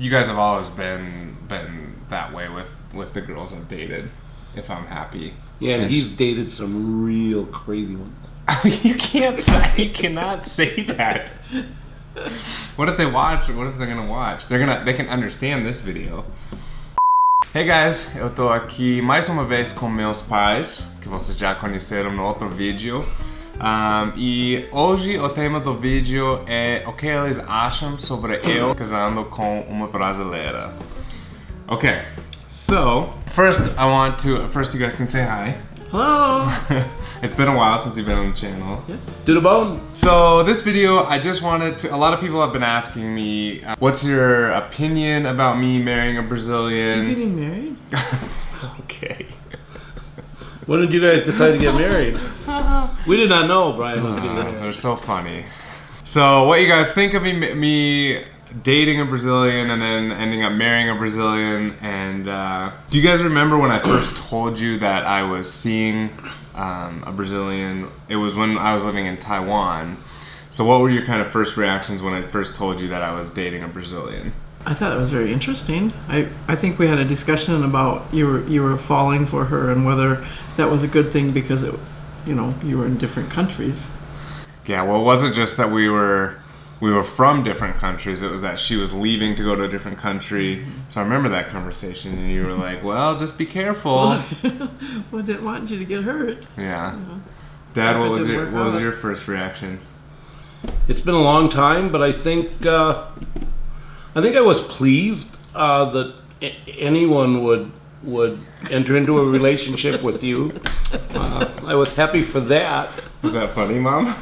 you guys have always been been that way with with the girls I've dated. If I'm happy, Yeah, and And he's dated some real crazy ones. you can't say you cannot say that. What if they watch? What if they're gonna watch? They're gonna they can understand this video. Hey guys, eu tô aqui mais uma vez com meus pais, que vocês já conheceram no outro vídeo. Um, e hoje o tema do vídeo é o que eles acham sobre eu casando com uma brasileira. Okay, so first I want to first you guys can say hi. Hello. it's been a while since you've been on the channel. yes. To the bone. So this video, I just wanted to. A lot of people have been asking me, uh, what's your opinion about me marrying a Brazilian? You Brazilian? getting married? okay. When did you guys decide to get married? we did not know Brian was getting Uh, married. they're so funny. So what you guys think of me, me dating a Brazilian and then ending up marrying a Brazilian? And uh, do you guys remember when I first told you that I was seeing um, a Brazilian? It was when I was living in Taiwan. So what were your kind of first reactions when I first told you that I was dating a Brazilian? I thought it was very interesting. I, I think we had a discussion about you were you were falling for her and whether that was a good thing because it, you know, you were in different countries. Yeah, well, it wasn't just that we were we were from different countries. It was that she was leaving to go to a different country. So I remember that conversation, and you were like, "Well, just be careful." well, I didn't want you to get hurt. Yeah. Dad, what was didn't your work what was your first reaction? It's been a long time, but I think uh, I think I was pleased uh, that anyone would would enter into a relationship with you. Uh, I was happy for that. Was that funny, Mom?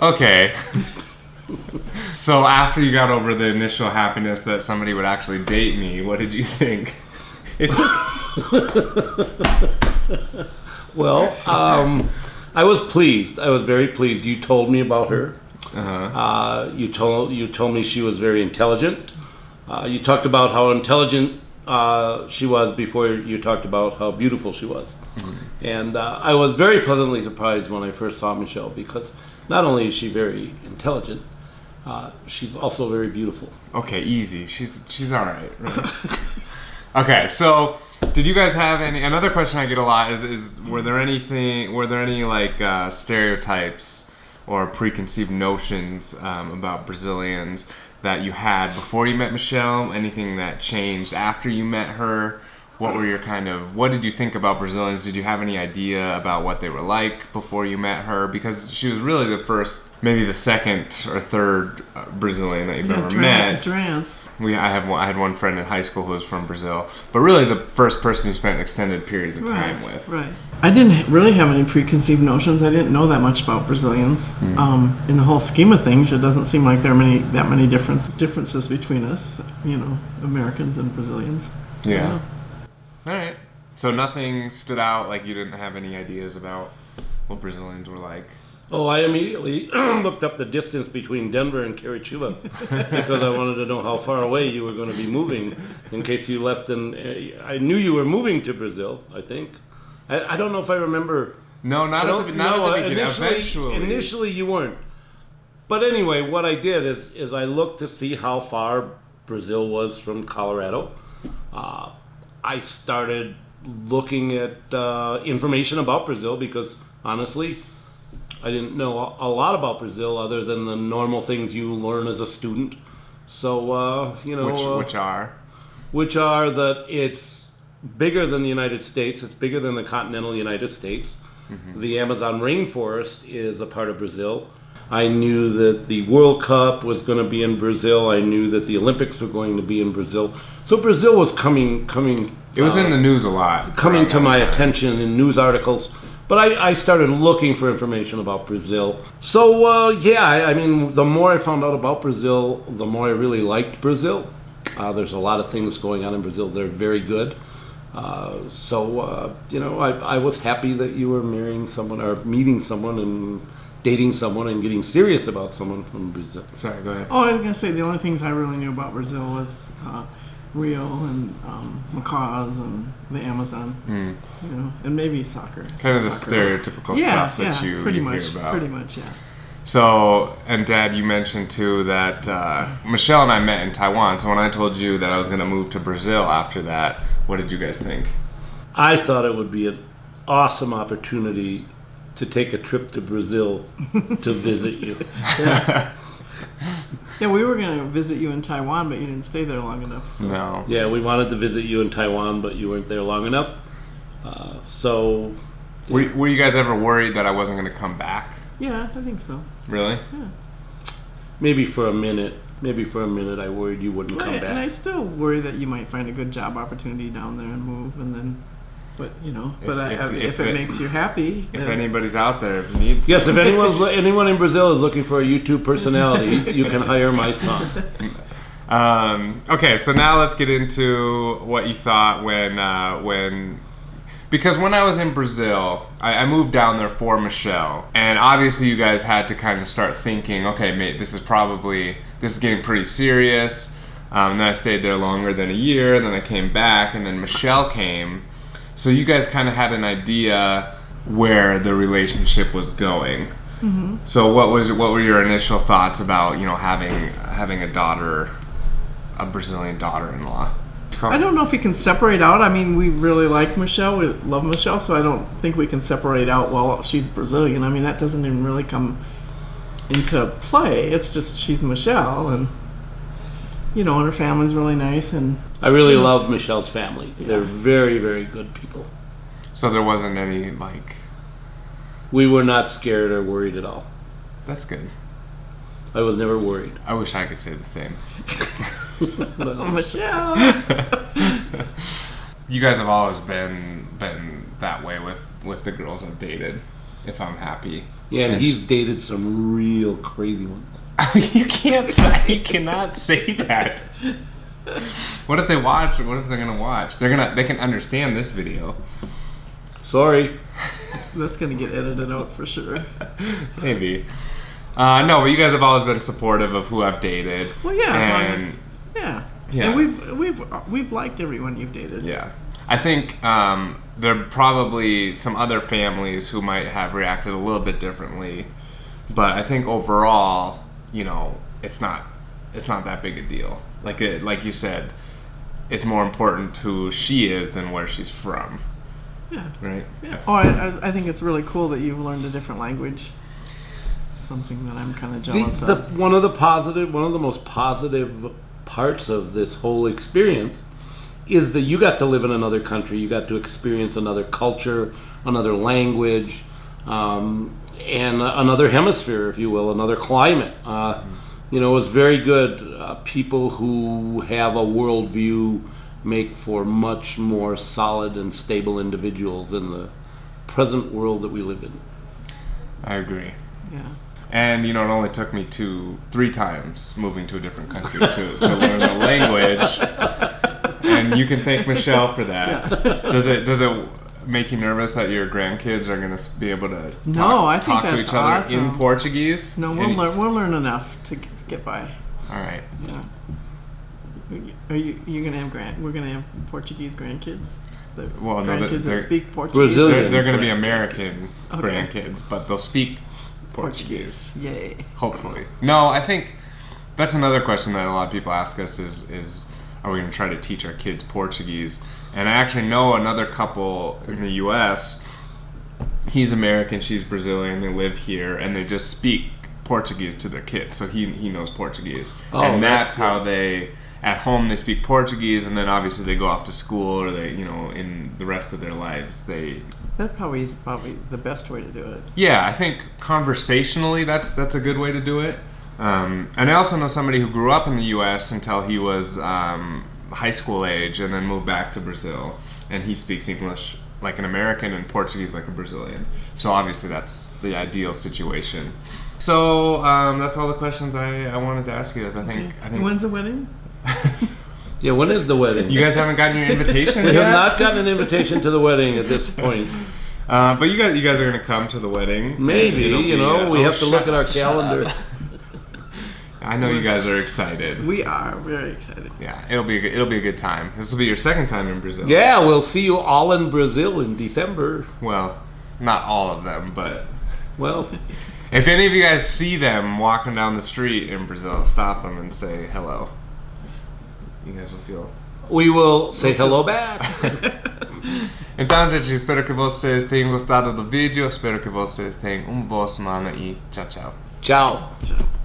okay. so after you got over the initial happiness that somebody would actually date me, what did you think? It's Well, um, I was pleased. I was very pleased. You told me about her. Uh-huh. Uh, you told you told me she was very intelligent. Uh, you talked about how intelligent uh, she was before you talked about how beautiful she was. And uh, I was very pleasantly surprised when I first saw Michelle because not only is she very intelligent, uh, she's also very beautiful. Okay, easy. She's she's all right. right? okay, so did you guys have any? Another question I get a lot is is were there anything? Were there any like uh, stereotypes or preconceived notions um, about Brazilians that you had before you met Michelle? Anything that changed after you met her? What were your kind of? What did you think about Brazilians? Did you have any idea about what they were like before you met her? Because she was really the first, maybe the second or third uh, Brazilian that you've Yeah, ever met. Drance. We, I have one, I had one friend in high school who was from Brazil, but really the first person who spent extended periods of time with. right. I didn't really have any preconceived notions. I didn't know that much about Brazilians. Hmm. Um, in the whole scheme of things, it doesn't seem like there are many that many difference differences between us. You know, Americans and Brazilians. Yeah. All right. So nothing stood out. Like you didn't have any ideas about what Brazilians were like. Oh, I immediately looked up the distance between Denver and Curitiba because I wanted to know how far away you were going to be moving in case you left. And I knew you were moving to Brazil. I think. I, I don't know if I remember. No, not at the not no, at the beginning. Initially, Eventually. initially you weren't. But anyway, what I did is is I looked to see how far Brazil was from Colorado. Uh, I started looking at uh, information about Brazil because honestly, I didn't know a lot about Brazil other than the normal things you learn as a student. So uh, you know, which uh, which are which are that it's bigger than the United States, it's bigger than the continental United States. The Amazon rainforest is a part of Brazil. I knew that the World Cup was going to be in Brazil. I knew that the Olympics were going to be in Brazil. So Brazil was coming coming it was uh, in the news a lot. coming to my time. attention in news articles. But I, I started looking for information about Brazil. So, uh, yeah, I, I mean, the more I found out about Brazil, the more I really liked Brazil. Uh, there's a lot of things going on in Brazil that are very good. Uh, so, uh, you know, I, I was happy that you were marrying someone or meeting someone and dating someone and getting serious about someone from Brazil. Sorry, go ahead. Oh, I was gonna say the only things I really knew about Brazil was uh, Rio and um, macaws and the Amazon. You know, and maybe soccer. Kind of the Soccer. stereotypical yeah, stuff that yeah, you, pretty you much, hear about. pretty much, yeah. So, and Dad, you mentioned too that uh, Michelle and I met in Taiwan. So when I told you that I was going to move to Brazil after that, what did you guys think? I thought it would be an awesome opportunity to take a trip to Brazil to visit you. Yeah, we were going to visit you in Taiwan, but you didn't stay there long enough. So. No. Yeah, we wanted to visit you in Taiwan, but you weren't there long enough. Uh, so, Were, were you guys ever worried that I wasn't going to come back? Yeah, I think so. Really? Yeah. maybe for a minute, maybe for a minute, I worried you wouldn't come back. and I still worry that you might find a good job opportunity down there and move, and then, but you know, but If- I, if- I, if, if it, it- makes you happy, If then- anybody's out there, if you need Yes, if anyone's anyone in Brazil is looking for a YouTube personality, you can hire my son. Um, okay, so now let's get into what you thought when uh, when because when I was in Brazil, I, I moved down there for Michelle, and obviously you guys had to kind of start thinking, okay, mate, this is probably this is getting pretty serious. Um, and then I stayed there longer than a year. Then I came back, and then Michelle came. So you guys kind of had an idea where the relationship was going. Mm-hmm. So what was what were your initial thoughts about you know having having a daughter, a Brazilian daughter-in-law? I don't know if we can separate out. I mean, we really like Michelle. We love Michelle, so I don't think we can separate out. Well, she's Brazilian. I mean, that doesn't even really come into play. It's just she's Michelle, and you know, and her family's really nice. And I really love Michelle's family. They're very, very good people. So there wasn't any like We were not scared or worried at all. that's good. I was never worried. I wish I could say the same. oh, Michelle. you guys have always been been that way with with the girls I've dated. If I'm happy, Yeah, and It's- he's dated some real crazy ones. you can't say you cannot say that. What if they watch? What if they're gonna watch? They're gonna they can understand this video. Sorry. That's gonna get edited out for sure. Maybe. Uh, no, but you guys have always been supportive of who I've dated. Well, yeah, as long and as yeah, Yeah. And we've we've we've liked everyone you've dated. yeah, I think um, there are probably some other families who might have reacted a little bit differently, but I think overall, you know, it's not it's not that big a deal. Like it, like you said, it's more important who she is than where she's from, Yeah. right? Yeah. Oh, I, I, I think it's really cool that you've learned a different language. Something that I'm kind of The, jealous the, of. one of the positive, one of the most positive parts of this whole experience is that you got to live in another country. You got to experience another culture, another language, um, and another hemisphere, if you will, another climate. Uh, you know, it was very good. Uh, people who have a worldview make for much more solid and stable individuals in the present world that we live in. I agree. Yeah. And you know, it only took me two, three times moving to a different country to, to learn the language. And you can thank Michelle for that. Does it does it make you nervous that your grandkids are going to be able to talk, No, I think talk to that's each other in. Portuguese? No, we'll learn. We'll learn enough to get by. All right. Yeah. Are you you gonna have grand? We're gonna have Portuguese grandkids. The Well, no, they're- grandkids they're- that speak Portuguese. Brazilian. They're, they're going to be. American Okay. grandkids, but they'll speak Portuguese. Yay. Hopefully. No, I think that's another question that a lot of people ask us is is are we going to try to teach our kids Portuguese? And I actually know another couple in the U.S. He's American, she's Brazilian. They live here, and they just speak Portuguese to their kids. So he he knows Portuguese, Oh, and that's that's how they. At home, they speak Portuguese, and then obviously they go off to school, or they, you know, in the rest of their lives, they That probably is probably the best way to do it. yeah, I think conversationally, that's that's a good way to do it. Um, and I also know somebody who grew up in the U.S. until he was um, high school age, and then moved back to Brazil, and he speaks English like an American and Portuguese like a Brazilian. So obviously, that's the ideal situation. So um, that's all the questions I, I wanted to ask you. Guys, I think I think When's the wedding? Yeah, when is the wedding? you guys haven't gotten your invitation we yet. have not gotten an invitation to the wedding at this point. Uh, but you guys, you guys are gonna come to the wedding. Maybe, you know, uh, we oh, have to look shut at our calendar. Up. I know you guys are excited. We are very excited. Yeah, it'll be a good, it'll be a good time. This will be your second time in Brazil. Yeah, we'll see you all in Brazil in December. Well, not all of them, but Well, If any of you guys see them walking down the street in Brazil, stop them and say hello. You guys will feel. We will say hello back. Então, gente, espero que vocês tenham gostado do vídeo. Espero que vocês tenham uma boa semana e tchau, tchau. Ciao. Tchau.